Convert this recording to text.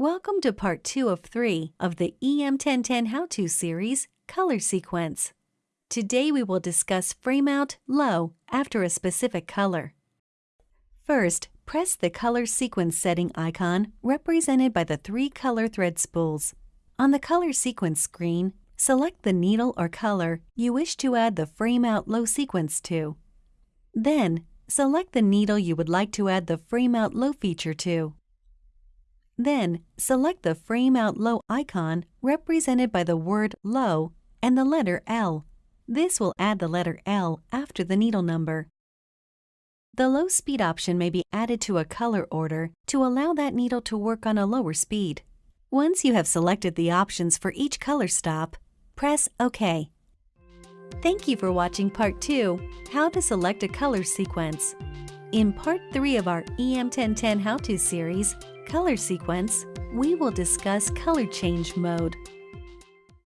Welcome to part 2 of 3 of the EM1010 How-To series, Color Sequence. Today we will discuss frame out low after a specific color. First, press the color sequence setting icon represented by the three color thread spools. On the color sequence screen, select the needle or color you wish to add the frame out low sequence to. Then, select the needle you would like to add the frame out low feature to. Then, select the Frame Out Low icon represented by the word Low and the letter L. This will add the letter L after the needle number. The low speed option may be added to a color order to allow that needle to work on a lower speed. Once you have selected the options for each color stop, press OK. Thank you for watching Part 2, How to Select a Color Sequence. In Part 3 of our EM1010 How-To series, color sequence, we will discuss color change mode.